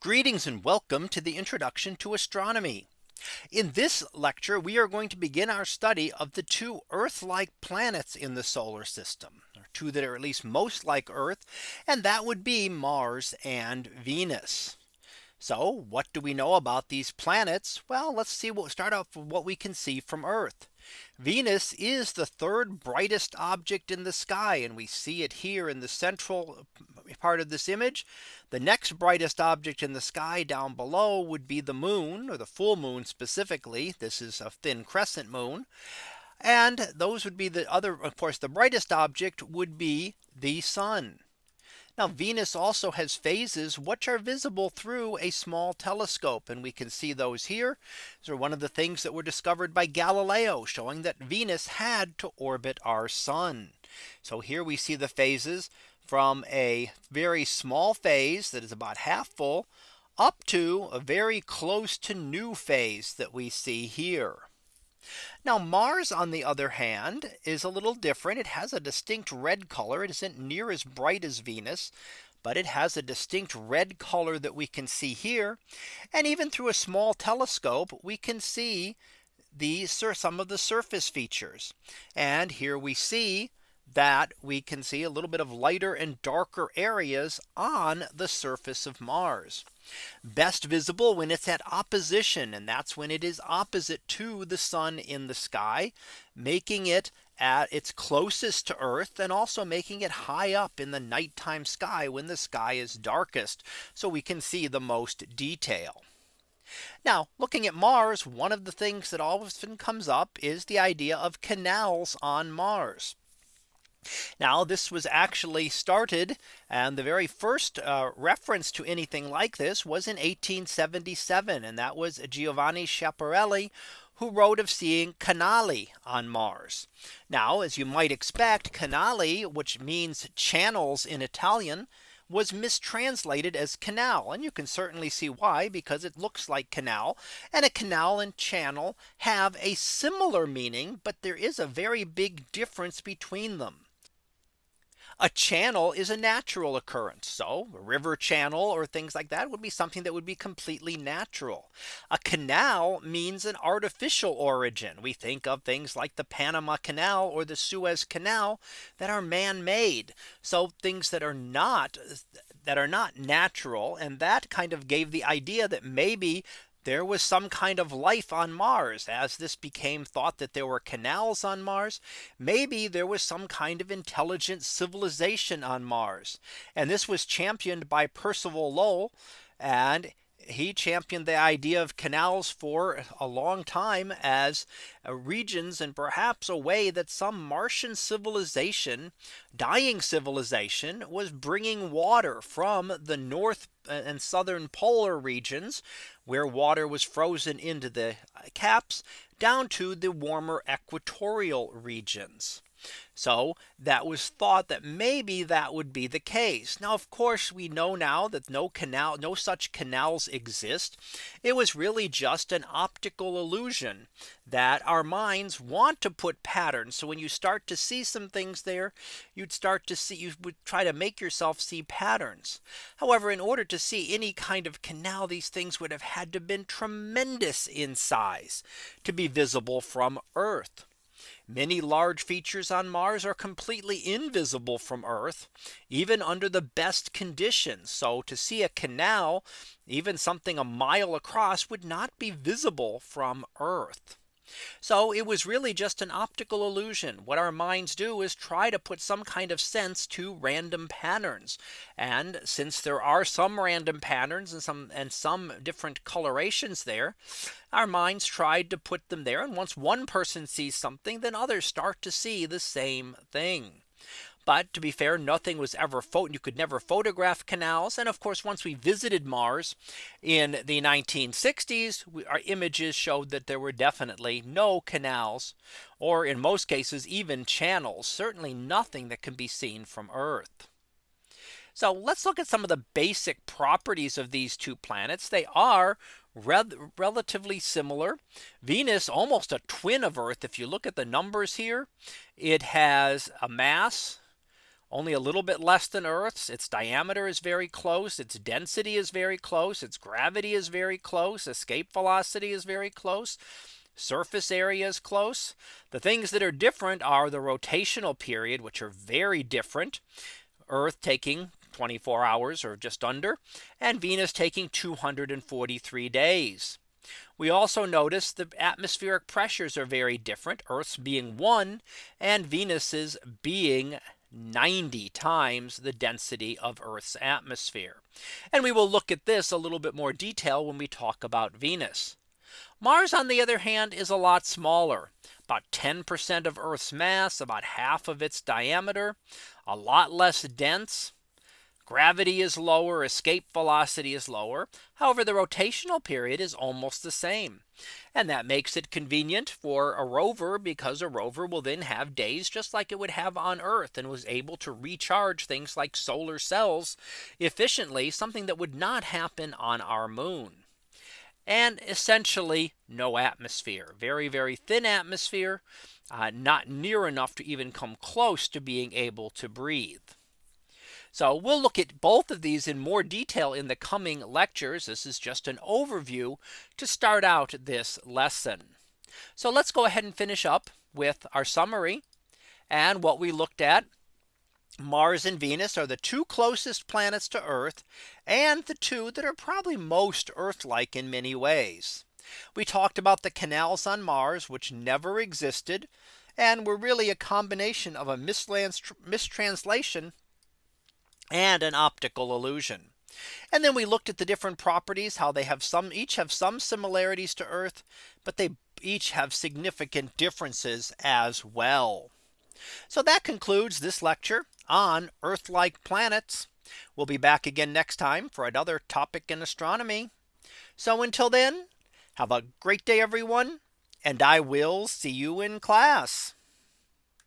Greetings and welcome to the introduction to astronomy. In this lecture, we are going to begin our study of the two Earth like planets in the solar system, or two that are at least most like Earth, and that would be Mars and Venus. So what do we know about these planets? Well, let's see what we start off with what we can see from Earth. Venus is the third brightest object in the sky and we see it here in the central uh, part of this image. The next brightest object in the sky down below would be the moon or the full moon specifically. This is a thin crescent moon. And those would be the other of course the brightest object would be the sun. Now Venus also has phases which are visible through a small telescope and we can see those here. So one of the things that were discovered by Galileo showing that Venus had to orbit our sun. So here we see the phases from a very small phase that is about half full up to a very close to new phase that we see here. Now Mars on the other hand is a little different. It has a distinct red color. It isn't near as bright as Venus. But it has a distinct red color that we can see here. And even through a small telescope, we can see the some of the surface features. And here we see that we can see a little bit of lighter and darker areas on the surface of Mars. Best visible when it's at opposition and that's when it is opposite to the sun in the sky, making it at its closest to Earth and also making it high up in the nighttime sky when the sky is darkest. So we can see the most detail. Now looking at Mars, one of the things that often comes up is the idea of canals on Mars. Now this was actually started and the very first uh, reference to anything like this was in 1877 and that was Giovanni Schiaparelli who wrote of seeing canali on Mars. Now as you might expect canali which means channels in Italian was mistranslated as canal and you can certainly see why because it looks like canal and a canal and channel have a similar meaning but there is a very big difference between them. A channel is a natural occurrence. So a river channel or things like that would be something that would be completely natural. A canal means an artificial origin. We think of things like the Panama Canal or the Suez Canal that are man made. So things that are not that are not natural and that kind of gave the idea that maybe there was some kind of life on Mars as this became thought that there were canals on Mars. Maybe there was some kind of intelligent civilization on Mars. And this was championed by Percival Lowell. And he championed the idea of canals for a long time as regions and perhaps a way that some Martian civilization dying civilization was bringing water from the north and southern polar regions where water was frozen into the uh, caps down to the warmer equatorial regions. So that was thought that maybe that would be the case. Now, of course, we know now that no canal, no such canals exist. It was really just an optical illusion that our minds want to put patterns. So when you start to see some things there, you'd start to see you would try to make yourself see patterns. However, in order to see any kind of canal, these things would have had to been tremendous in size to be visible from Earth. Many large features on Mars are completely invisible from Earth, even under the best conditions. So to see a canal, even something a mile across would not be visible from Earth. So it was really just an optical illusion. What our minds do is try to put some kind of sense to random patterns. And since there are some random patterns and some and some different colorations there, our minds tried to put them there. And once one person sees something, then others start to see the same thing. But to be fair, nothing was ever you could never photograph canals. And of course, once we visited Mars in the 1960s, we, our images showed that there were definitely no canals or in most cases, even channels, certainly nothing that can be seen from Earth. So let's look at some of the basic properties of these two planets. They are re relatively similar. Venus almost a twin of Earth. If you look at the numbers here, it has a mass only a little bit less than Earth's. Its diameter is very close. Its density is very close. Its gravity is very close. Escape velocity is very close. Surface area is close. The things that are different are the rotational period, which are very different. Earth taking 24 hours or just under, and Venus taking 243 days. We also notice the atmospheric pressures are very different, Earth's being one and Venus's being 90 times the density of Earth's atmosphere. And we will look at this a little bit more detail when we talk about Venus. Mars, on the other hand, is a lot smaller, about 10% of Earth's mass, about half of its diameter, a lot less dense. Gravity is lower, escape velocity is lower. However, the rotational period is almost the same. And that makes it convenient for a rover because a rover will then have days just like it would have on Earth and was able to recharge things like solar cells efficiently, something that would not happen on our moon. And essentially no atmosphere, very, very thin atmosphere, uh, not near enough to even come close to being able to breathe. So we'll look at both of these in more detail in the coming lectures. This is just an overview to start out this lesson. So let's go ahead and finish up with our summary and what we looked at. Mars and Venus are the two closest planets to Earth and the two that are probably most Earth like in many ways. We talked about the canals on Mars, which never existed and were really a combination of a mistranslation and an optical illusion. And then we looked at the different properties, how they have some each have some similarities to Earth, but they each have significant differences as well. So that concludes this lecture on Earth like planets. We'll be back again next time for another topic in astronomy. So until then, have a great day, everyone, and I will see you in class.